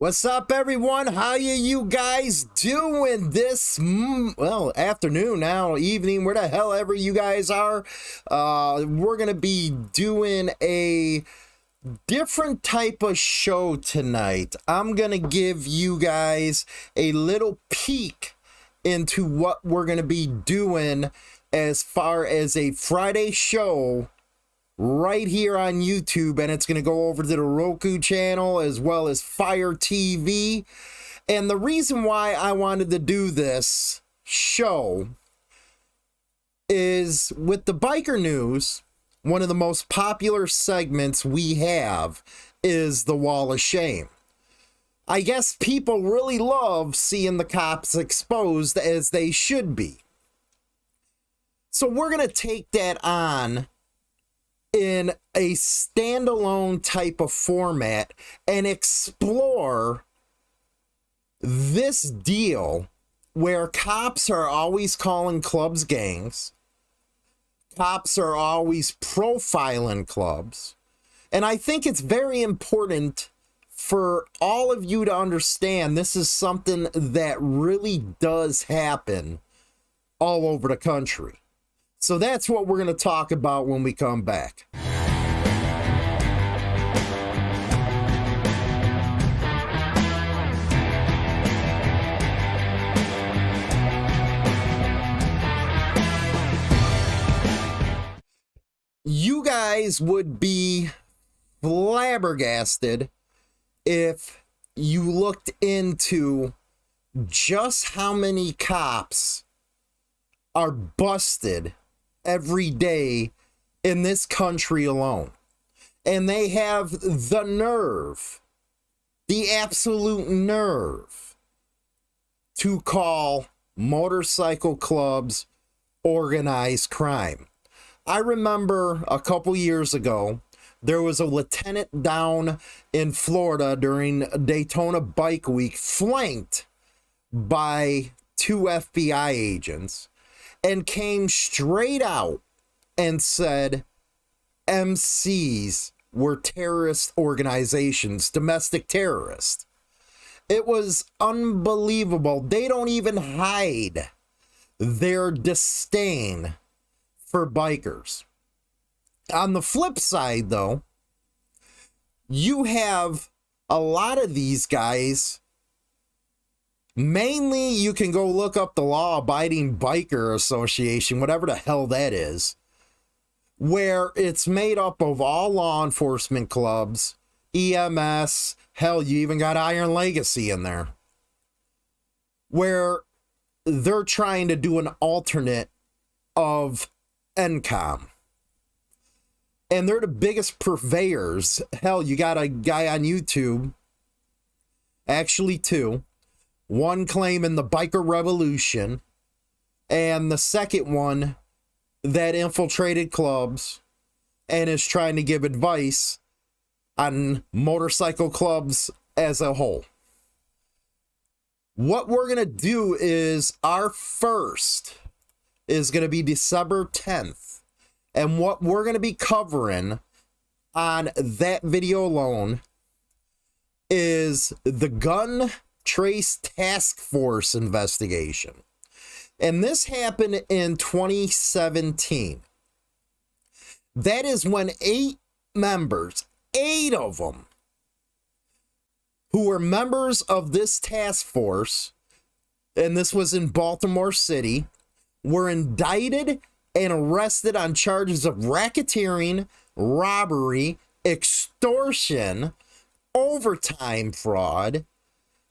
What's up, everyone? How you you guys doing this, mm, well, afternoon now, evening, where the hell ever you guys are? Uh, we're going to be doing a different type of show tonight. I'm going to give you guys a little peek into what we're going to be doing as far as a Friday show right here on YouTube, and it's going to go over to the Roku channel as well as Fire TV. And the reason why I wanted to do this show is with the biker news, one of the most popular segments we have is the Wall of Shame. I guess people really love seeing the cops exposed as they should be. So we're going to take that on in a standalone type of format and explore this deal where cops are always calling clubs gangs, cops are always profiling clubs. And I think it's very important for all of you to understand this is something that really does happen all over the country. So that's what we're going to talk about when we come back. You guys would be flabbergasted if you looked into just how many cops are busted every day in this country alone. And they have the nerve, the absolute nerve, to call motorcycle clubs organized crime. I remember a couple years ago, there was a lieutenant down in Florida during Daytona Bike Week, flanked by two FBI agents and came straight out and said MCs were terrorist organizations, domestic terrorists. It was unbelievable. They don't even hide their disdain for bikers. On the flip side, though, you have a lot of these guys Mainly, you can go look up the Law Abiding Biker Association, whatever the hell that is, where it's made up of all law enforcement clubs, EMS, hell, you even got Iron Legacy in there, where they're trying to do an alternate of NCOM. And they're the biggest purveyors. Hell, you got a guy on YouTube, actually, two one claim in the biker revolution, and the second one that infiltrated clubs and is trying to give advice on motorcycle clubs as a whole. What we're going to do is our first is going to be December 10th. And what we're going to be covering on that video alone is the gun Trace Task Force investigation. And this happened in 2017. That is when eight members, eight of them, who were members of this task force, and this was in Baltimore City, were indicted and arrested on charges of racketeering, robbery, extortion, overtime fraud,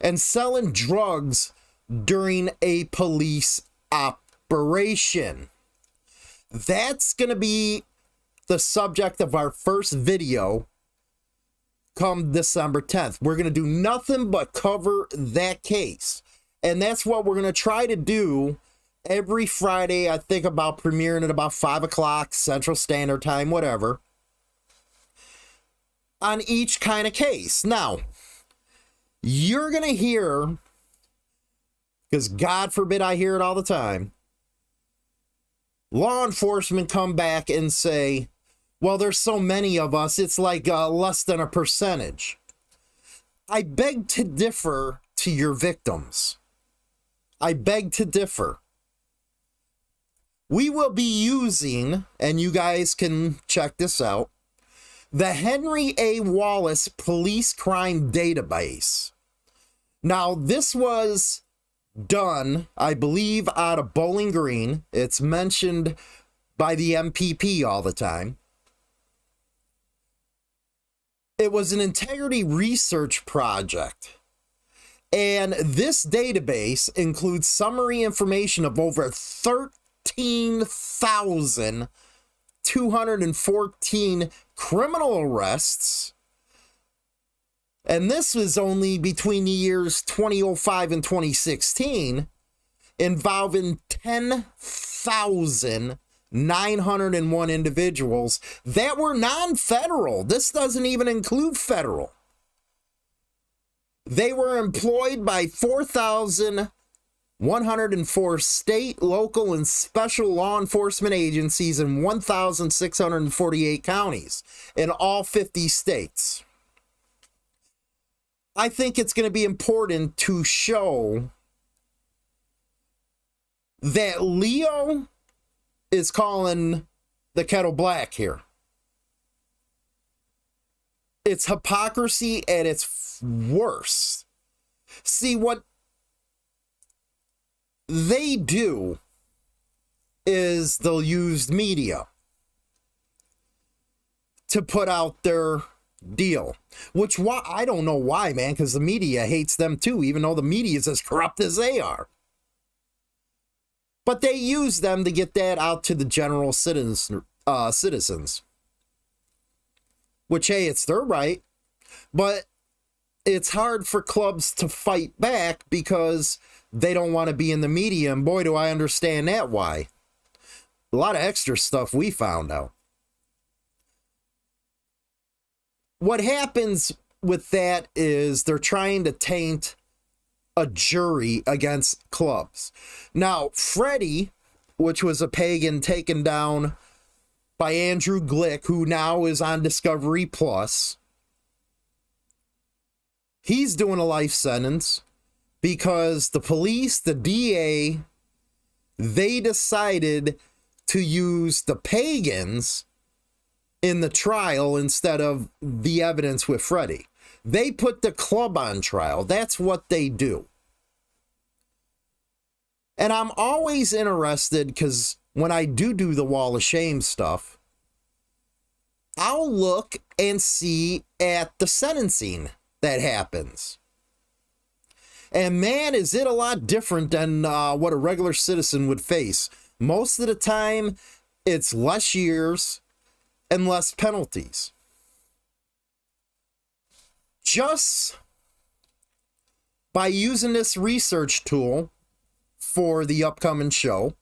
and selling drugs during a police operation. That's going to be the subject of our first video come December 10th. We're going to do nothing but cover that case. And that's what we're going to try to do every Friday. I think about premiering at about 5 o'clock Central Standard Time, whatever, on each kind of case. Now, you're going to hear, because God forbid I hear it all the time, law enforcement come back and say, well, there's so many of us, it's like uh, less than a percentage. I beg to differ to your victims. I beg to differ. We will be using, and you guys can check this out, the Henry A. Wallace Police Crime Database. Now, this was done, I believe, out of Bowling Green. It's mentioned by the MPP all the time. It was an integrity research project. And this database includes summary information of over 13,214 criminal arrests. And this was only between the years 2005 and 2016, involving 10,901 individuals that were non federal. This doesn't even include federal. They were employed by 4,104 state, local, and special law enforcement agencies in 1,648 counties in all 50 states. I think it's going to be important to show that Leo is calling the kettle black here. It's hypocrisy at its worst. See, what they do is they'll use media to put out their deal. Which why I don't know why, man, because the media hates them too, even though the media is as corrupt as they are. But they use them to get that out to the general citizens, uh, citizens. Which, hey, it's their right. But it's hard for clubs to fight back because they don't want to be in the media. And boy, do I understand that why. A lot of extra stuff we found out. What happens with that is they're trying to taint a jury against clubs. Now, Freddie, which was a pagan taken down by Andrew Glick, who now is on Discovery Plus, he's doing a life sentence because the police, the DA, they decided to use the pagans in the trial instead of the evidence with Freddie. They put the club on trial. That's what they do. And I'm always interested because when I do do the wall of shame stuff, I'll look and see at the sentencing that happens. And man, is it a lot different than uh, what a regular citizen would face. Most of the time, it's less years and less penalties. Just by using this research tool, for the upcoming show.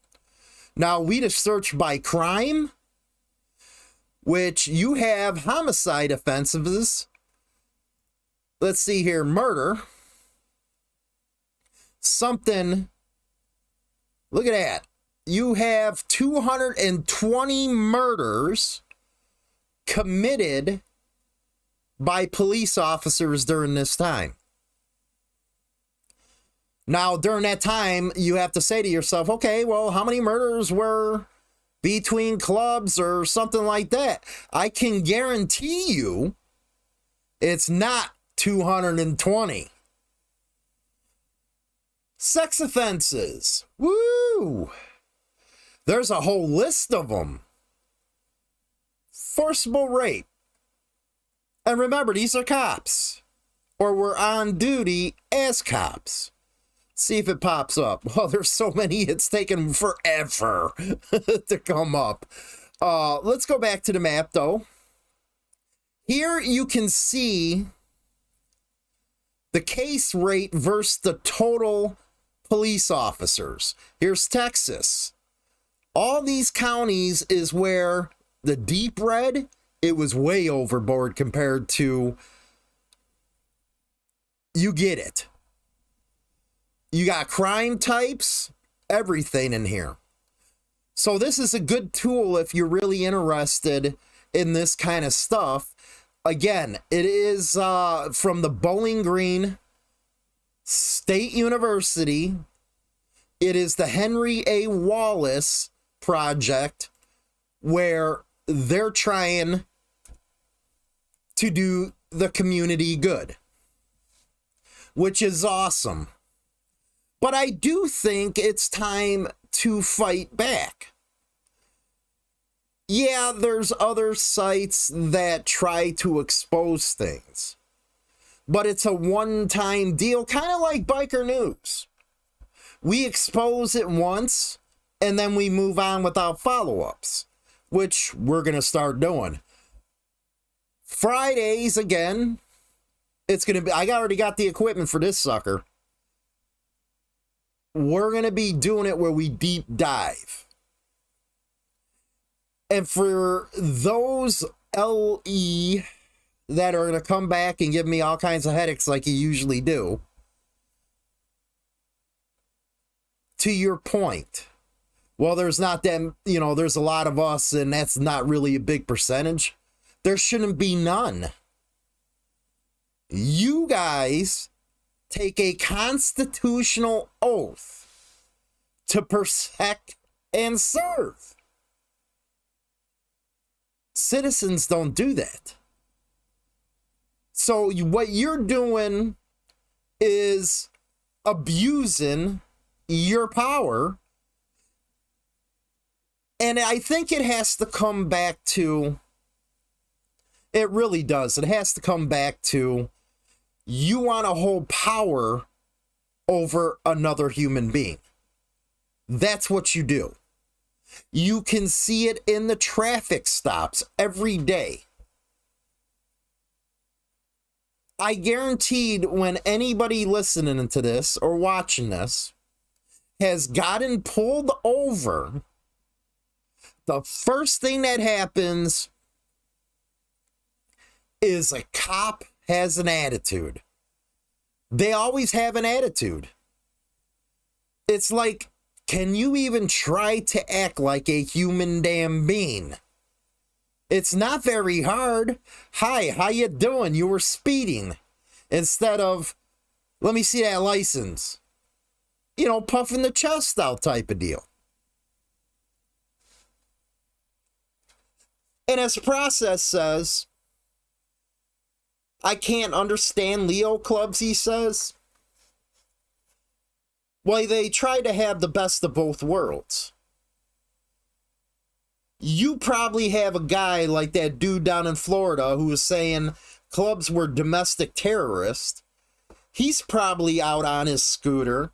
Now, we just search by crime, which you have homicide offenses. Let's see here murder. Something. Look at that. You have 220 murders committed by police officers during this time. Now, during that time, you have to say to yourself, okay, well, how many murders were between clubs or something like that? I can guarantee you it's not 220. Sex offenses. Woo! There's a whole list of them. Forcible rape. And remember, these are cops, or we're on duty as cops see if it pops up. Well, there's so many, it's taken forever to come up. Uh, let's go back to the map though. Here you can see the case rate versus the total police officers. Here's Texas. All these counties is where the deep red, it was way overboard compared to you get it. You got crime types, everything in here. So this is a good tool if you're really interested in this kind of stuff. again, it is uh, from the Bowling Green State University. It is the Henry A. Wallace project where they're trying to do the community good, which is awesome. But I do think it's time to fight back. Yeah, there's other sites that try to expose things, but it's a one time deal, kind of like Biker News. We expose it once and then we move on without follow ups, which we're going to start doing. Fridays again, it's going to be, I already got the equipment for this sucker. We're going to be doing it where we deep dive. And for those LE that are going to come back and give me all kinds of headaches like you usually do, to your point, well, there's not that, you know, there's a lot of us and that's not really a big percentage. There shouldn't be none. You guys take a constitutional oath to protect and serve. Citizens don't do that. So, what you're doing is abusing your power. And I think it has to come back to, it really does. It has to come back to you want to hold power over another human being. That's what you do. You can see it in the traffic stops every day. I guaranteed when anybody listening to this or watching this has gotten pulled over, the first thing that happens is a cop has an attitude. They always have an attitude. It's like, can you even try to act like a human damn being? It's not very hard. Hi, how you doing? You were speeding. Instead of, let me see that license. You know, puffing the chest out type of deal. And as process says, I can't understand Leo clubs, he says. Well, they try to have the best of both worlds. You probably have a guy like that dude down in Florida who was saying clubs were domestic terrorists. He's probably out on his scooter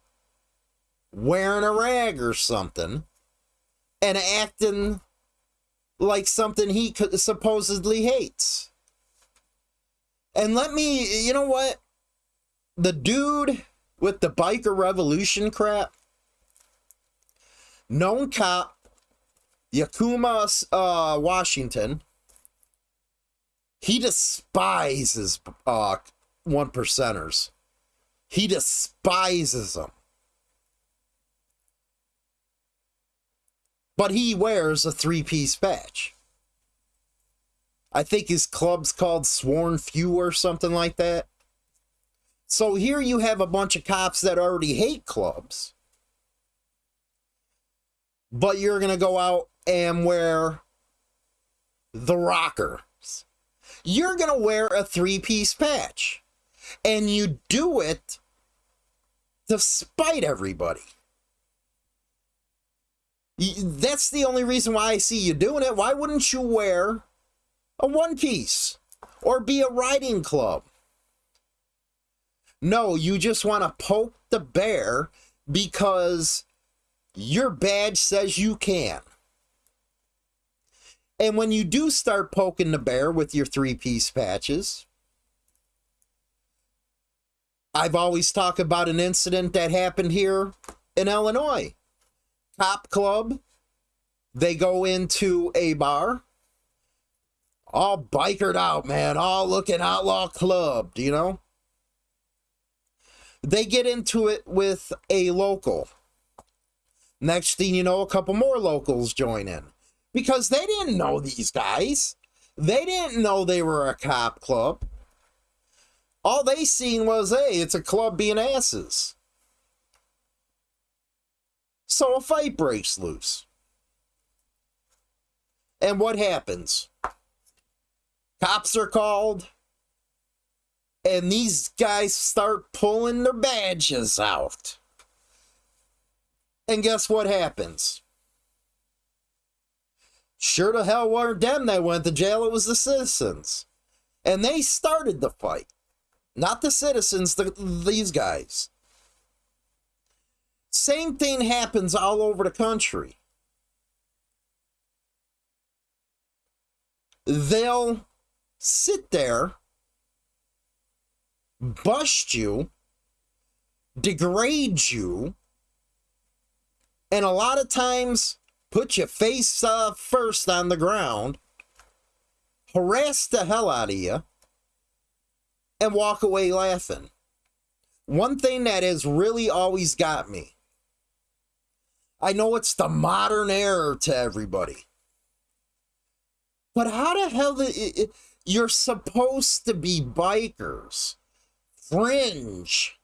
wearing a rag or something and acting like something he supposedly hates. And let me, you know what? The dude with the biker revolution crap, known cop, Yakima, uh, Washington, he despises uh, one percenters. He despises them. But he wears a three piece patch. I think his club's called Sworn Few or something like that. So here you have a bunch of cops that already hate clubs. But you're going to go out and wear the rockers. You're going to wear a three piece patch. And you do it to spite everybody. That's the only reason why I see you doing it. Why wouldn't you wear a one piece or be a riding club. No, you just want to poke the bear because your badge says you can. And when you do start poking the bear with your three piece patches, I've always talked about an incident that happened here in Illinois. Cop Club, they go into a bar all bikered out, man, all looking outlaw clubbed, you know? They get into it with a local. Next thing you know, a couple more locals join in because they didn't know these guys. They didn't know they were a cop club. All they seen was, hey, it's a club being asses. So a fight breaks loose. And what happens? Cops are called, and these guys start pulling their badges out. And guess what happens? Sure to hell weren't them that went to jail, it was the citizens. And they started the fight. Not the citizens, the, these guys. Same thing happens all over the country. They'll sit there, bust you, degrade you, and a lot of times put your face uh, first on the ground, harass the hell out of you, and walk away laughing. One thing that has really always got me I know it's the modern era to everybody. But how the hell the, you're supposed to be bikers, fringe.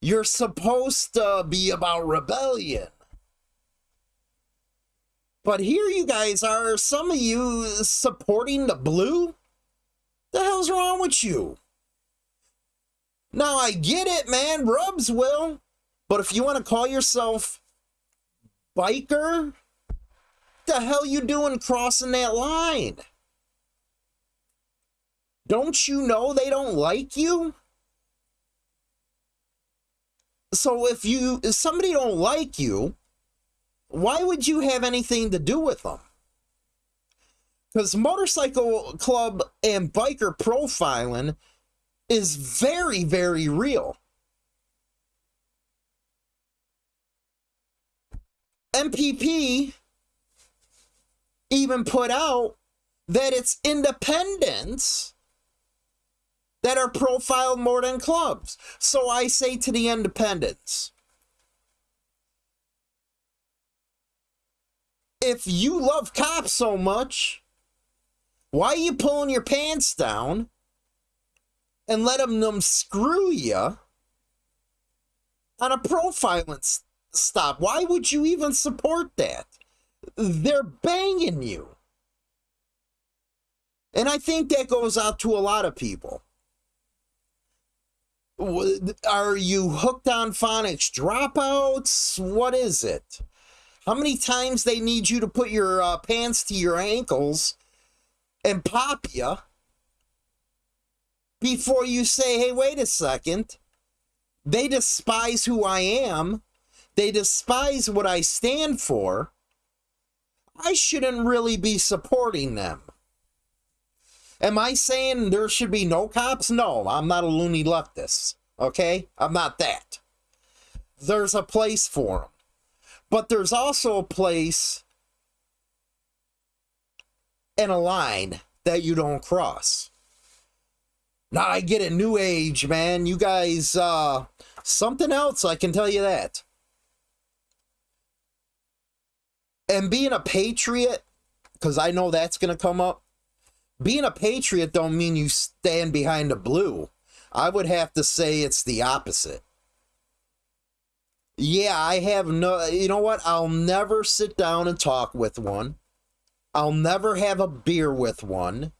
You're supposed to be about rebellion. But here you guys are, some of you supporting the blue? The hell's wrong with you? Now I get it, man. Rubs will. But if you want to call yourself biker, the hell you doing crossing that line? Don't you know they don't like you? So if you if somebody don't like you, why would you have anything to do with them? Because motorcycle club and biker profiling is very, very real. MPP even put out that it's independents that are profiled more than clubs. So I say to the independents, if you love cops so much, why are you pulling your pants down and let them, them screw you on a profiling stop? Why would you even support that? They're banging you. And I think that goes out to a lot of people. Are you hooked on phonics dropouts? What is it? How many times they need you to put your uh, pants to your ankles and pop you before you say, hey, wait a second. They despise who I am. They despise what I stand for. I shouldn't really be supporting them. Am I saying there should be no cops? No, I'm not a loony leftist. Okay? I'm not that. There's a place for them. But there's also a place and a line that you don't cross. Now I get it, new age, man. You guys, uh, something else, I can tell you that. And being a patriot, because I know that's going to come up, being a patriot don't mean you stand behind the blue. I would have to say it's the opposite. Yeah, I have no, you know what? I'll never sit down and talk with one. I'll never have a beer with one.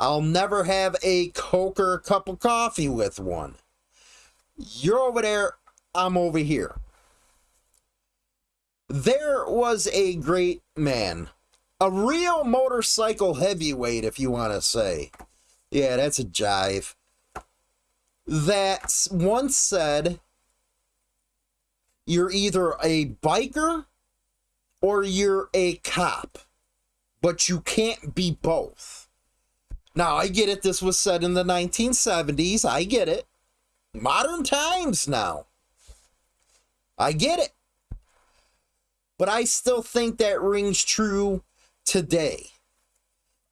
I'll never have a Coke or a cup of coffee with one. You're over there, I'm over here. There was a great man, a real motorcycle heavyweight, if you want to say. Yeah, that's a jive. That once said, You're either a biker or you're a cop, but you can't be both. Now, I get it. This was said in the 1970s. I get it. Modern times now. I get it. But I still think that rings true today,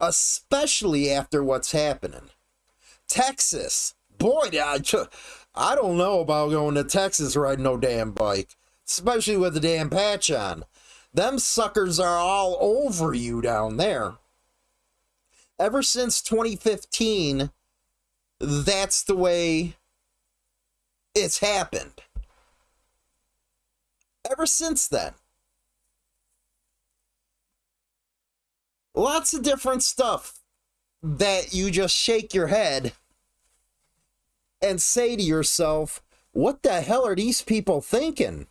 especially after what's happening. Texas, boy, I, don't know about going to Texas riding no damn bike, especially with the damn patch on. Them suckers are all over you down there. ever since 2015, that's the way it's happened. Ever since then. Lots of different stuff that you just shake your head and say to yourself, what the hell are these people thinking?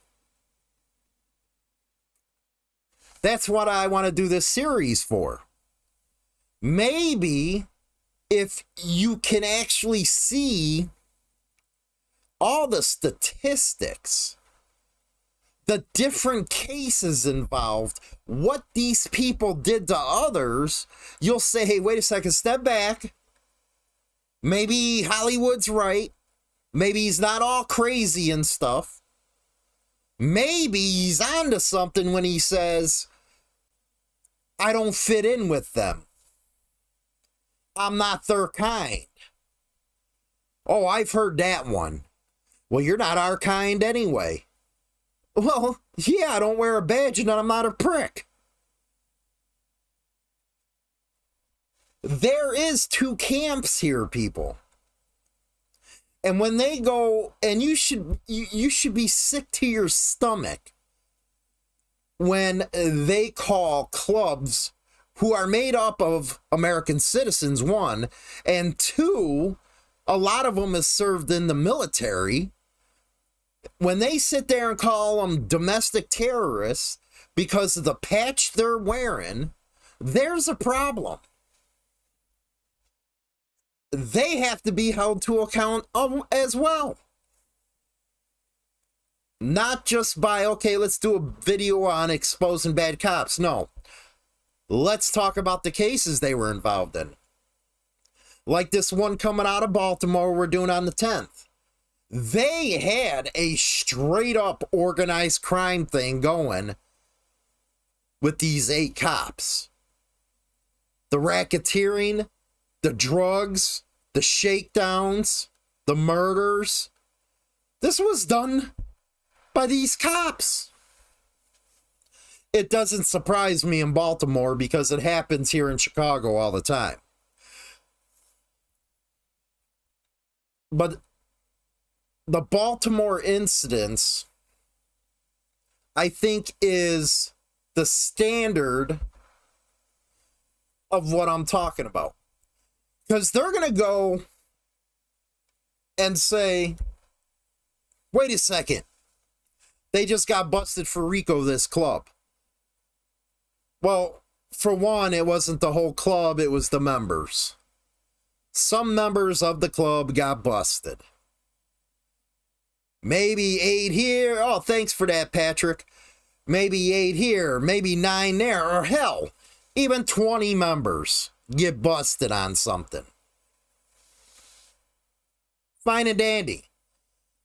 That's what I want to do this series for. Maybe if you can actually see all the statistics, the different cases involved, what these people did to others, you'll say, hey, wait a second, step back. Maybe Hollywood's right. Maybe he's not all crazy and stuff. Maybe he's onto something when he says, I don't fit in with them. I'm not their kind. Oh, I've heard that one. Well, you're not our kind anyway. Well, yeah, I don't wear a badge and I'm not a prick. There is two camps here, people. And when they go, and you should you, you should be sick to your stomach when they call clubs who are made up of American citizens, one, and two, a lot of them is served in the military. When they sit there and call them domestic terrorists because of the patch they're wearing, there's a problem. They have to be held to account as well not just by, okay, let's do a video on exposing bad cops. No. Let's talk about the cases they were involved in. Like this one coming out of Baltimore we're doing on the 10th. They had a straight up organized crime thing going with these eight cops. The racketeering, the drugs, the shakedowns, the murders. This was done by these cops. It doesn't surprise me in Baltimore because it happens here in Chicago all the time. But the Baltimore incidents, I think, is the standard of what I'm talking about. Because they're going to go and say, wait a second, they just got busted for RICO, this club. Well, for one, it wasn't the whole club, it was the members. Some members of the club got busted. Maybe eight here. Oh, thanks for that, Patrick. Maybe eight here, maybe nine there, or hell, even 20 members get busted on something. Fine and dandy.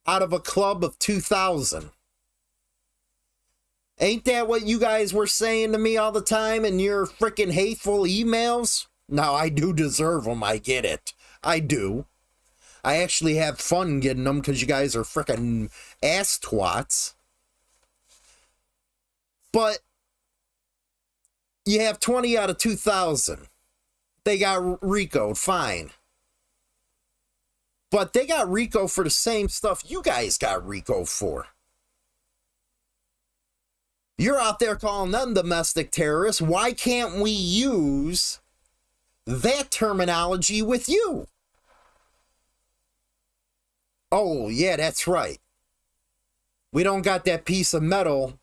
Out of a club of 2,000. Ain't that what you guys were saying to me all the time in your freaking hateful emails? Now, I do deserve them. I get it. I do. I actually have fun getting them because you guys are freaking ass twats. But you have 20 out of 2,000. They got RICO, fine. But they got RICO for the same stuff you guys got RICO for. You're out there calling them domestic terrorists. Why can't we use that terminology with you? Oh, yeah, that's right. We don't got that piece of metal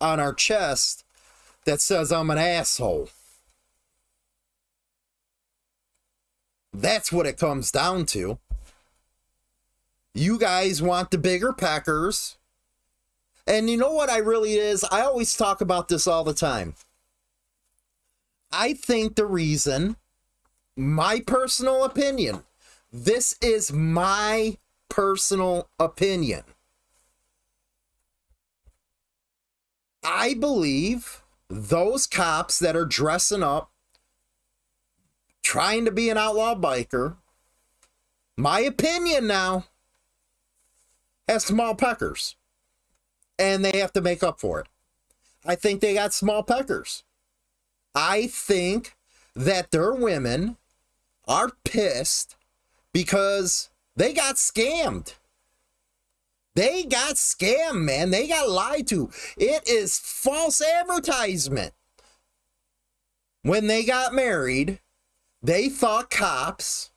on our chest that says I'm an asshole. That's what it comes down to. You guys want the bigger peckers and you know what I really is? I always talk about this all the time. I think the reason, my personal opinion, this is my personal opinion. I believe those cops that are dressing up, trying to be an outlaw biker, my opinion now, has small peckers and they have to make up for it. I think they got small peckers. I think that their women are pissed because they got scammed. They got scammed, man. They got lied to. It is false advertisement. When they got married, they thought cops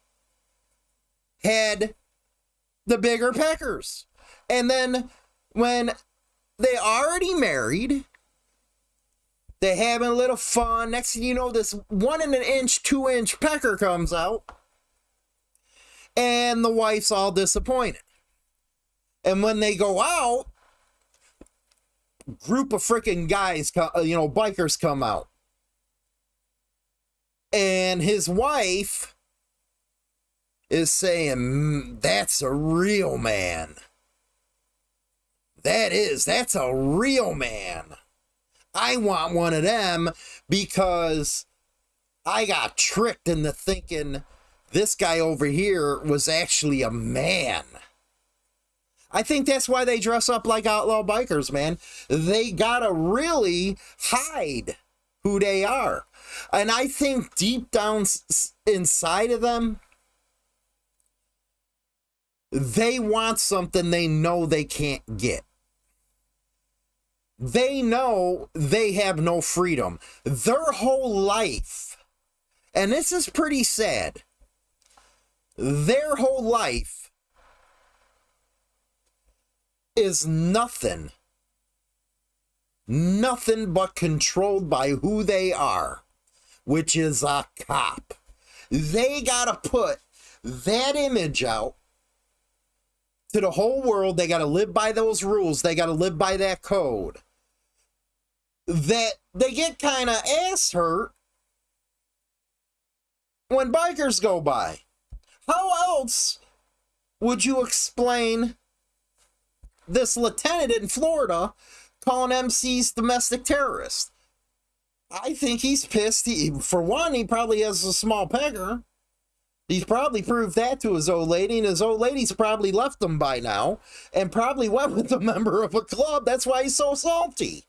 had the bigger peckers. And then when they already married, they having a little fun. Next thing you know, this one and an inch, two inch pecker comes out. And the wife's all disappointed. And when they go out, group of freaking guys, uh, you know, bikers come out. And his wife is saying, mm, That's a real man. That is, that's a real man. I want one of them because I got tricked into thinking this guy over here was actually a man. I think that's why they dress up like outlaw bikers, man. They gotta really hide who they are. And I think deep down inside of them, they want something they know they can't get. They know they have no freedom. Their whole life, and this is pretty sad, their whole life is nothing, nothing but controlled by who they are, which is a cop. They got to put that image out to the whole world. They got to live by those rules. They got to live by that code. That they get kind of ass hurt when bikers go by. How else would you explain this lieutenant in Florida calling MCs domestic terrorists? I think he's pissed. He, for one, he probably has a small pegger. He's probably proved that to his old lady, and his old lady's probably left him by now and probably went with a member of a club. That's why he's so salty.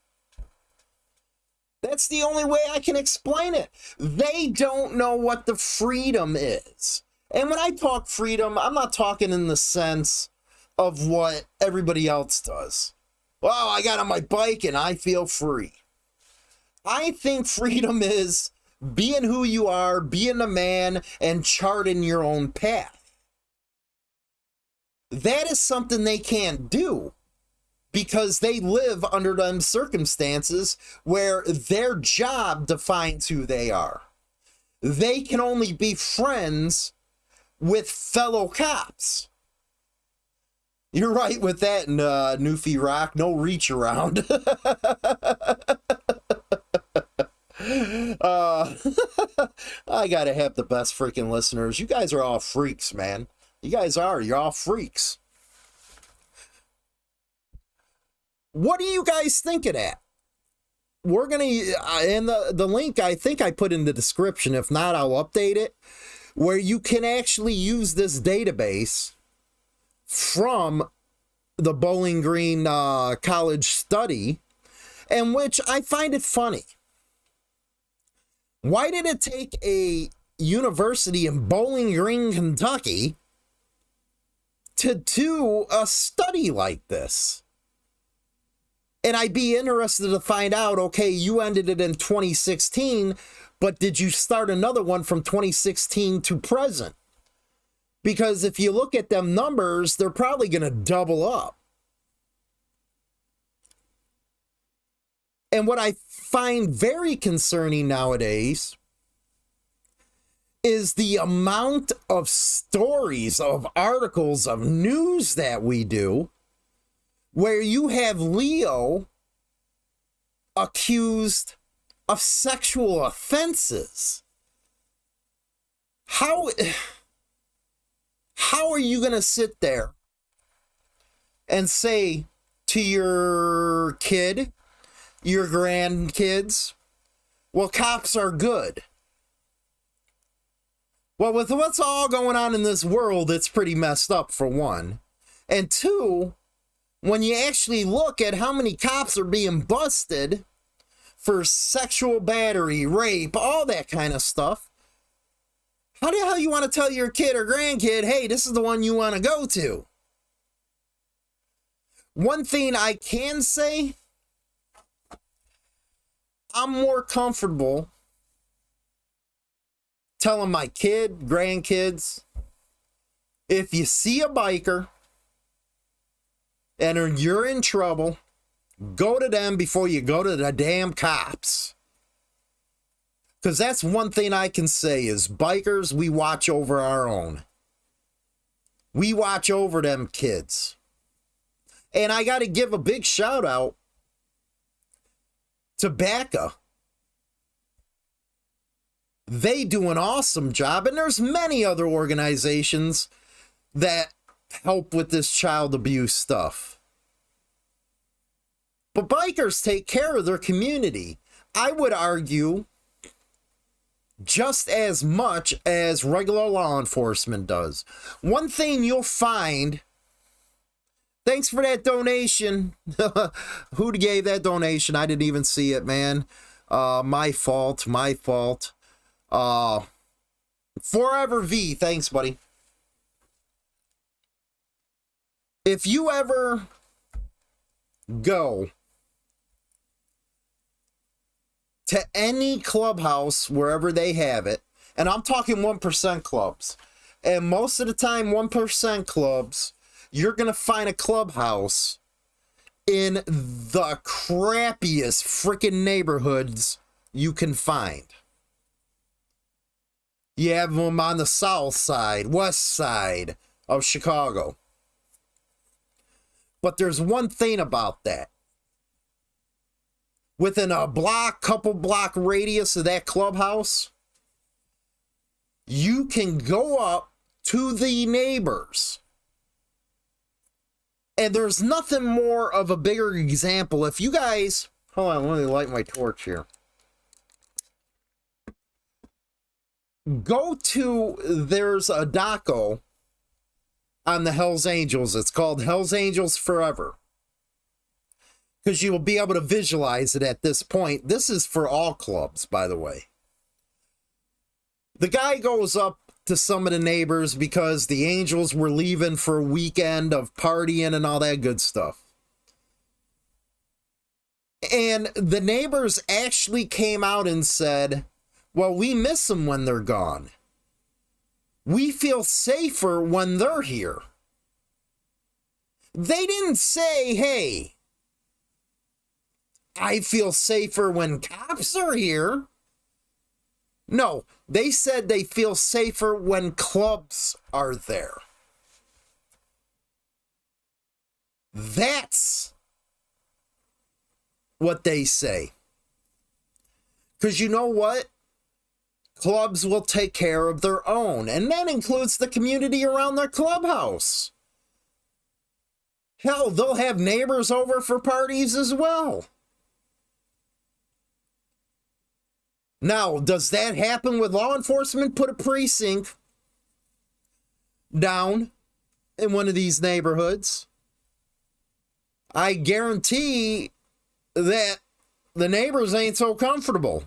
That's the only way I can explain it. They don't know what the freedom is. And when I talk freedom, I'm not talking in the sense of what everybody else does. Well, I got on my bike and I feel free. I think freedom is being who you are, being a man, and charting your own path. That is something they can't do because they live under them circumstances where their job defines who they are. They can only be friends with fellow cops. You're right with that, uh, Newfie Rock. No reach around. Uh, I gotta have the best freaking listeners. You guys are all freaks, man. You guys are. You're all freaks. What are you guys thinking at? We're gonna uh, and the the link I think I put in the description. If not, I'll update it. Where you can actually use this database from the Bowling Green uh, College study, and which I find it funny why did it take a university in Bowling Green, Kentucky to do a study like this? And I'd be interested to find out okay, you ended it in 2016, but did you start another one from 2016 to present? Because if you look at them numbers, they're probably going to double up. And what I find very concerning nowadays is the amount of stories, of articles, of news that we do where you have Leo accused of sexual offenses. How how are you going to sit there and say to your kid your grandkids. Well, cops are good. Well, with what's all going on in this world, it's pretty messed up, for one. And two, when you actually look at how many cops are being busted for sexual battery, rape, all that kind of stuff. How the hell you want to tell your kid or grandkid, hey, this is the one you want to go to? One thing I can say, I'm more comfortable telling my kid, grandkids, if you see a biker and you're in trouble, go to them before you go to the damn cops. Because that's one thing I can say is bikers, we watch over our own. We watch over them kids. And I got to give a big shout out to BACA. They do an awesome job, and there's many other organizations that help with this child abuse stuff. But bikers take care of their community. I would argue just as much as regular law enforcement does. One thing you'll find Thanks for that donation. Who gave that donation? I didn't even see it, man. Uh, my fault. My fault. Uh, Forever V. Thanks, buddy. If you ever go to any clubhouse wherever they have it, and I'm talking 1% clubs, and most of the time, 1% clubs you're going to find a clubhouse in the crappiest freaking neighborhoods you can find. You have them on the south side, west side of Chicago. But there's one thing about that. Within a block, couple block radius of that clubhouse, you can go up to the neighbors and there's nothing more of a bigger example. If you guys, hold on, let me light my torch here. Go to, there's a doco on the Hells Angels. It's called Hells Angels Forever. Because you will be able to visualize it at this point. This is for all clubs, by the way. The guy goes up to some of the neighbors because the Angels were leaving for a weekend of partying and all that good stuff. And the neighbors actually came out and said, Well, we miss them when they're gone. We feel safer when they're here. They didn't say, Hey, I feel safer when cops are here. No, they said they feel safer when clubs are there. That's what they say. Because you know what? Clubs will take care of their own, and that includes the community around their clubhouse. Hell, they'll have neighbors over for parties as well. Now, does that happen with law enforcement? Put a precinct down in one of these neighborhoods. I guarantee that the neighbors ain't so comfortable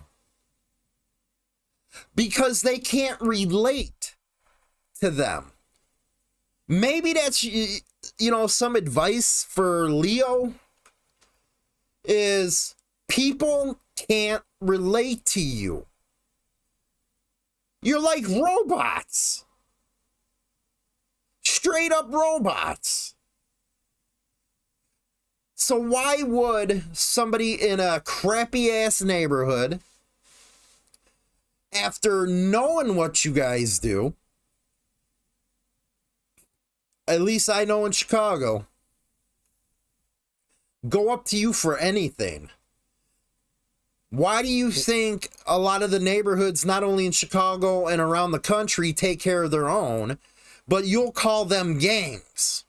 because they can't relate to them. Maybe that's you know some advice for Leo is people can't relate to you. You're like robots. Straight up robots. So, why would somebody in a crappy ass neighborhood, after knowing what you guys do, at least I know in Chicago, go up to you for anything? Why do you think a lot of the neighborhoods, not only in Chicago and around the country, take care of their own, but you'll call them gangs?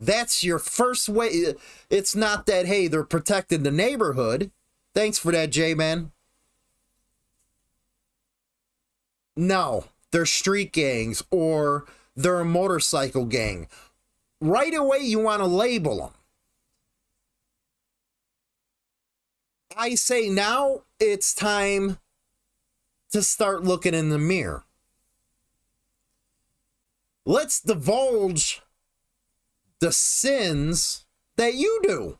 That's your first way. It's not that, hey, they're protecting the neighborhood. Thanks for that, J Man. No, they're street gangs or they're a motorcycle gang. Right away, you want to label them. I say now it's time to start looking in the mirror. Let's divulge the sins that you do.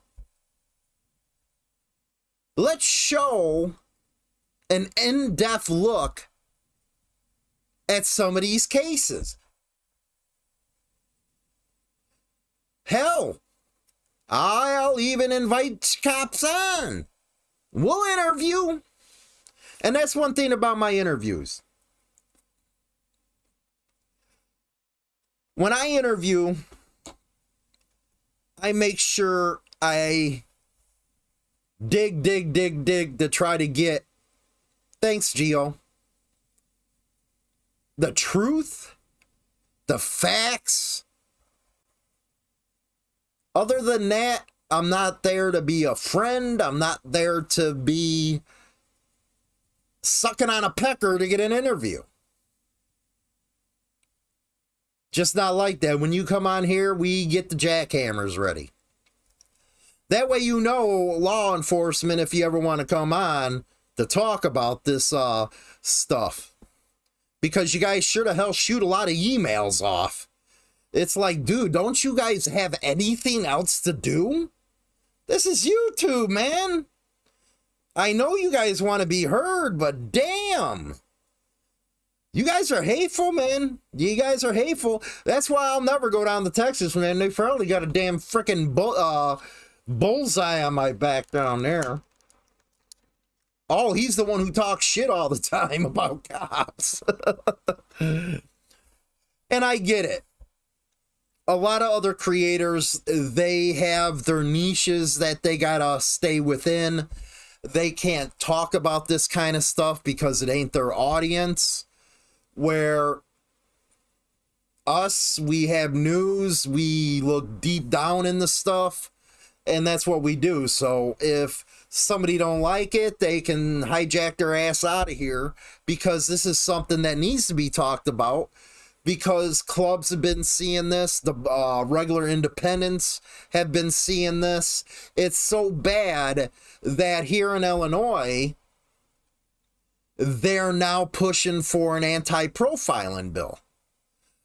Let's show an in depth look at some of these cases. Hell, I'll even invite cops on. We'll interview. And that's one thing about my interviews. When I interview, I make sure I dig, dig, dig, dig to try to get, thanks, Geo, the truth, the facts. Other than that, I'm not there to be a friend. I'm not there to be sucking on a pecker to get an interview. Just not like that. When you come on here, we get the jackhammers ready. That way you know law enforcement if you ever want to come on to talk about this uh, stuff. Because you guys sure to hell shoot a lot of emails off. It's like, dude, don't you guys have anything else to do? This is YouTube, man. I know you guys want to be heard, but damn. You guys are hateful, man. You guys are hateful. That's why I'll never go down to Texas, man. They probably got a damn freaking bull, uh, bullseye on my back down there. Oh, he's the one who talks shit all the time about cops. and I get it. A lot of other creators, they have their niches that they gotta stay within. They can't talk about this kind of stuff because it ain't their audience. Where us, we have news, we look deep down in the stuff and that's what we do. So if somebody don't like it, they can hijack their ass out of here because this is something that needs to be talked about because clubs have been seeing this, the uh, regular independents have been seeing this. It's so bad that here in Illinois, they're now pushing for an anti profiling bill.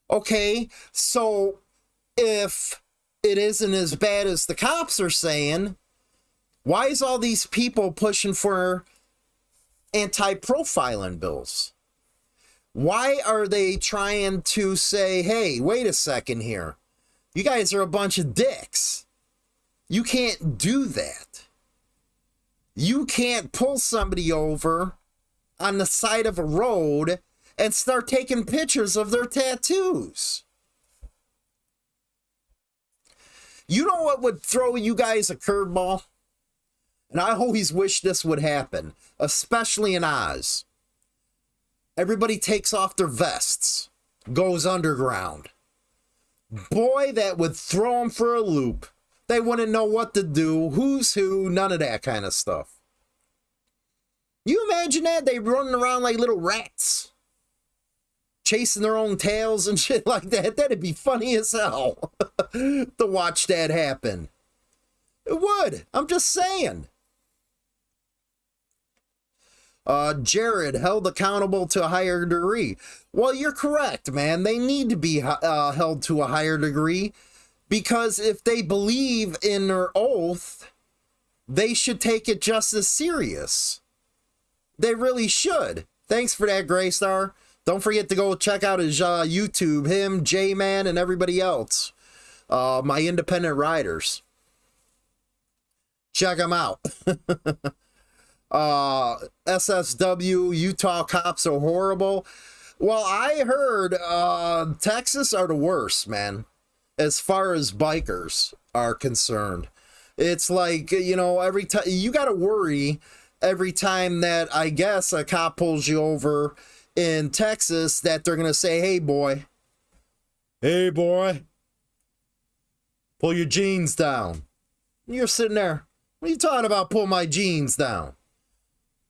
Okay, so if it isn't as bad as the cops are saying, why is all these people pushing for anti-profiling bills? Why are they trying to say, hey, wait a second here. You guys are a bunch of dicks. You can't do that. You can't pull somebody over on the side of a road and start taking pictures of their tattoos. You know what would throw you guys a curveball? And I always wish this would happen, especially in Oz. Everybody takes off their vests, goes underground. Boy, that would throw them for a loop. They wouldn't know what to do, who's who, none of that kind of stuff. You imagine that? They running around like little rats chasing their own tails and shit like that. That'd be funny as hell to watch that happen. It would. I'm just saying. Uh, Jared held accountable to a higher degree. Well, you're correct, man. They need to be uh, held to a higher degree because if they believe in their oath, they should take it just as serious. They really should. Thanks for that, Graystar. Don't forget to go check out his uh, YouTube, him, J Man, and everybody else. Uh, my independent riders. Check them out. uh, SSW, Utah cops are horrible. Well, I heard uh, Texas are the worst, man, as far as bikers are concerned. It's like, you know, every time you got to worry every time that I guess a cop pulls you over in Texas that they're going to say, hey, boy, hey, boy, pull your jeans down. You're sitting there, what are you talking about, pull my jeans down?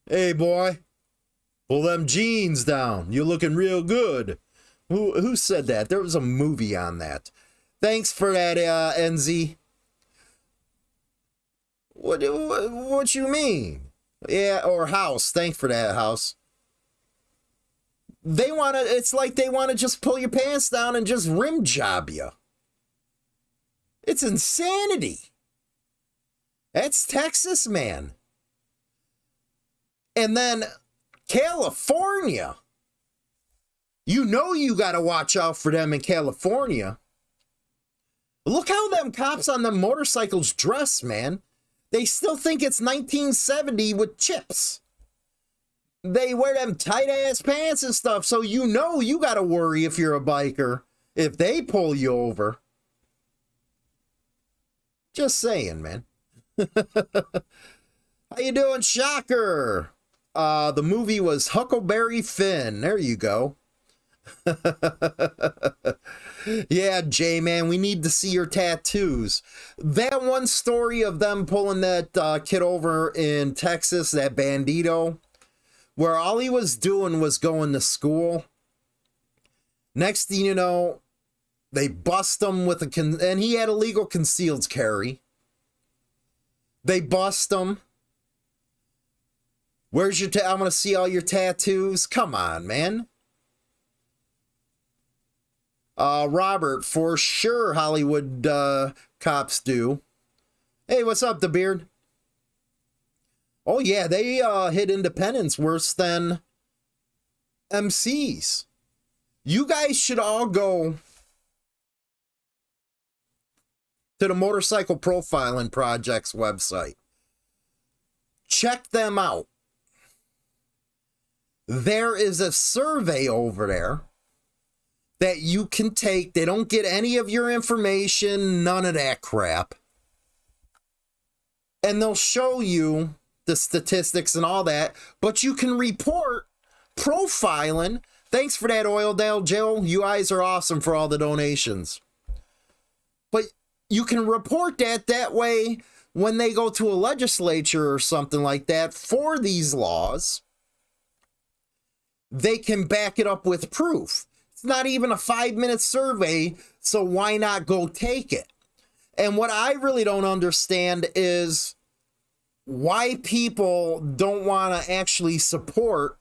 Hey, boy, pull them jeans down. You're looking real good. Who, who said that? There was a movie on that. Thanks for that, uh, NZ. What, what, what you mean? Yeah, or house. Thanks for that, house. They want to, it's like they want to just pull your pants down and just rim job you. It's insanity. That's Texas, man. And then California. You know you got to watch out for them in California. Look how them cops on the motorcycles dress, man. They still think it's 1970 with CHiPs. They wear them tight ass pants and stuff, so you know you got to worry if you're a biker if they pull you over. Just saying, man. How you doing, Shocker? Uh, the movie was Huckleberry Finn. There you go. yeah, Jay, man, we need to see your tattoos. That one story of them pulling that uh, kid over in Texas, that Bandido, where all he was doing was going to school. Next thing you know, they bust him with a con- and he had illegal concealed carry. They bust him. Where's your? Ta- I'm gonna see all your tattoos. Come on, man. Uh, Robert, for sure, Hollywood uh, cops do. Hey, what's up, the beard? Oh yeah, they uh, hit independence worse than MCs. You guys should all go to the Motorcycle Profiling Project's website. Check them out. There is a survey over there that you can take. They don't get any of your information, none of that crap. And they'll show you the statistics and all that, but you can report profiling. Thanks for that, Oildale Joe. You guys are awesome for all the donations. But you can report that that way when they go to a legislature or something like that for these laws, they can back it up with proof. It's not even a five minute survey, so why not go take it? And what I really don't understand is why people don't want to actually support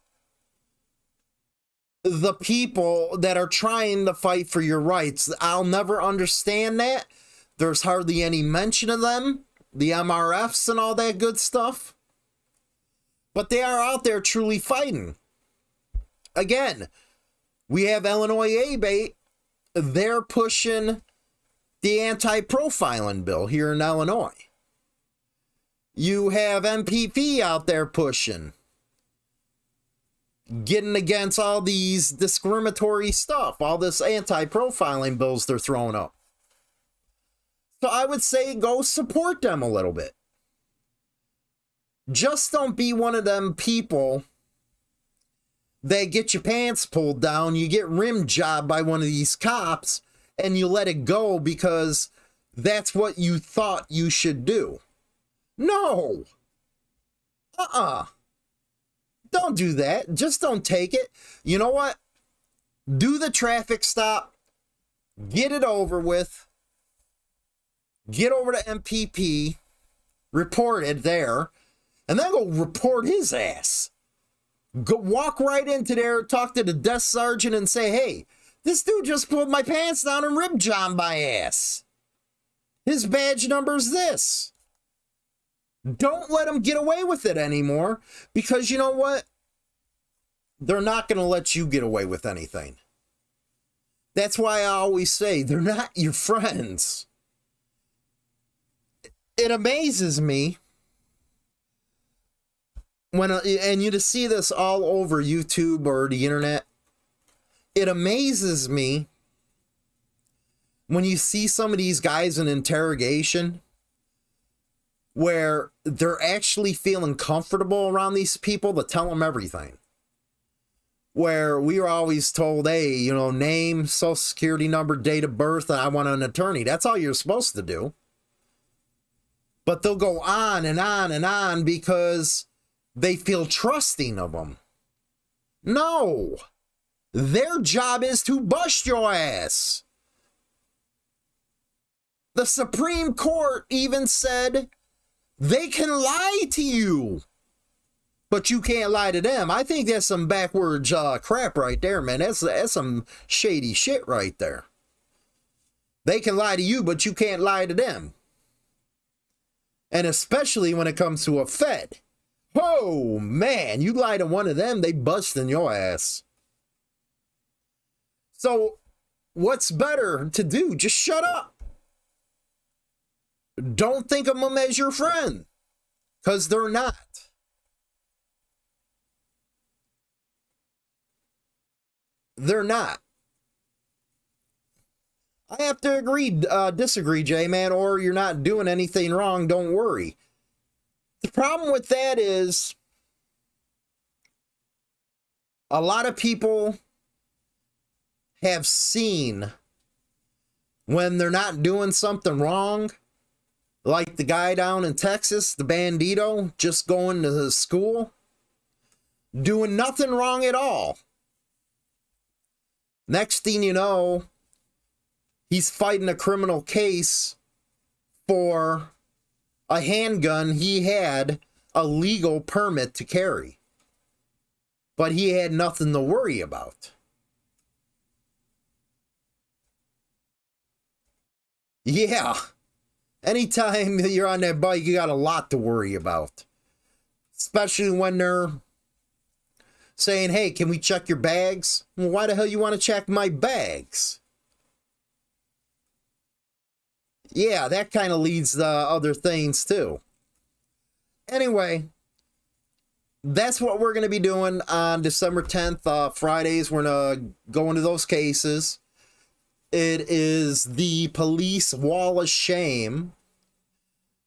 the people that are trying to fight for your rights. I'll never understand that. There's hardly any mention of them, the MRFs and all that good stuff. But they are out there truly fighting. Again, we have Illinois ABATE. They're pushing the anti profiling bill here in Illinois. You have MPP out there pushing, getting against all these discriminatory stuff, all this anti profiling bills they're throwing up. So I would say go support them a little bit. Just don't be one of them people they get your pants pulled down, you get rim jobbed by one of these cops, and you let it go because that's what you thought you should do. No. Uh uh-uh. uh. do not do that. Just don't take it. You know what? Do the traffic stop, get it over with, get over to MPP, report it there, and then go report his ass. Go walk right into there, talk to the desk sergeant, and say, "Hey, this dude just pulled my pants down and rib John my ass. His badge number's this." Don't let him get away with it anymore because you know what? They're not going to let you get away with anything. That's why I always say they're not your friends. It amazes me when uh, and you to see this all over YouTube or the internet, it amazes me when you see some of these guys in interrogation where they're actually feeling comfortable around these people to tell them everything. Where we were always told, hey, you know, name, social security number, date of birth, and I want an attorney. That's all you're supposed to do. But they'll go on and on and on because they feel trusting of them. No. Their job is to bust your ass. The Supreme Court even said they can lie to you but you can't lie to them. I think that's some backwards uh, crap right there, man. That's that's some shady shit right there. They can lie to you, but you can't lie to them. And especially when it comes to a Fed. Oh man, you lie to one of them, they busting your ass. So what's better to do? Just shut up. Don't think of them as your friend. Because they're not. They're not. I have to agree, uh, disagree, J Man, or you're not doing anything wrong. Don't worry. The problem with that is a lot of people have seen when they're not doing something wrong, like the guy down in Texas, the Bandido, just going to school, doing nothing wrong at all. Next thing you know, he's fighting a criminal case for a handgun he had a legal permit to carry. But he had nothing to worry about. Yeah. Anytime you're on that bike, you got a lot to worry about. Especially when they're saying, hey, can we check your bags? Well, why the hell you want to check my bags? Yeah, that kind of leads to other things too. Anyway, that's what we're going to be doing on December 10th, uh, Fridays. We're going to go into those cases. It is the police wall of shame.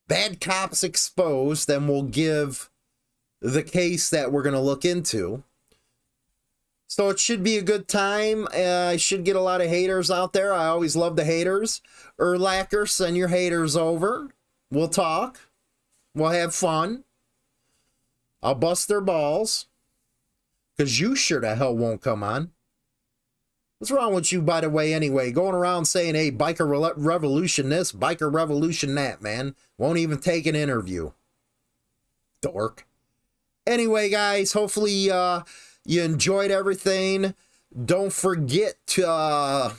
Bad cops exposed, and we'll give the case that we're going to look into. So it should be a good time. Uh, I should get a lot of haters out there. I always love the haters. Erlacher, send your haters over. We'll talk. We'll have fun. I'll bust their balls. Because you sure the hell won't come on. What's wrong with you, by the way, anyway? Going around saying, hey, biker re revolution this, biker revolution that, man. Won't even take an interview. Dork. Anyway, guys, hopefully uh, you enjoyed everything. Don't forget to... Uh,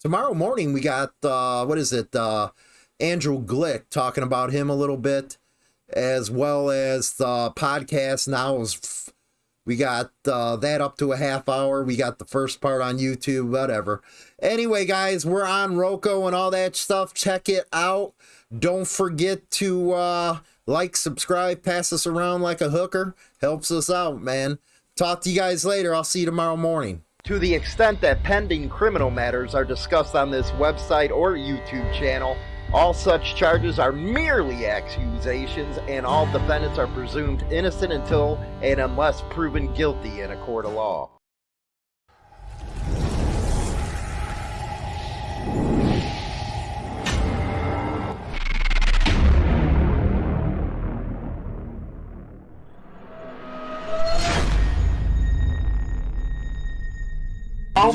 tomorrow morning we got, uh, what is it, uh, Andrew Glick talking about him a little bit, as well as the podcast now is we got uh, that up to a half hour. We got the first part on YouTube, whatever. Anyway, guys, we're on Roku and all that stuff. Check it out. Don't forget to uh, like, subscribe, pass us around like a hooker. Helps us out, man. Talk to you guys later. I'll see you tomorrow morning. To the extent that pending criminal matters are discussed on this website or YouTube channel, all such charges are merely accusations, and all defendants are presumed innocent until and unless proven guilty in a court of law.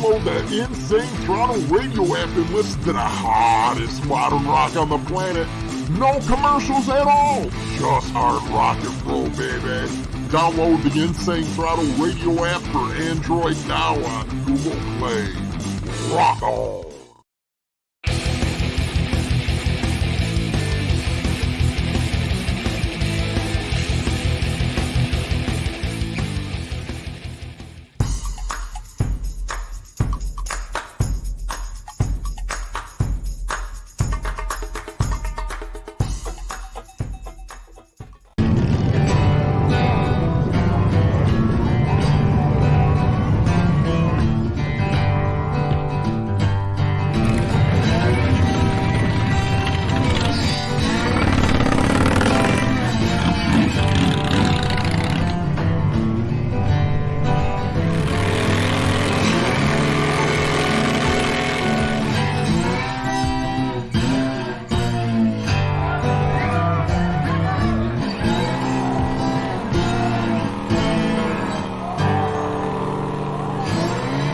Download the Insane Throttle radio app and listen to the hottest modern rock on the planet. No commercials at all. Just hard rock and roll, baby. Download the Insane Throttle radio app for Android now on Google Play. Rock on.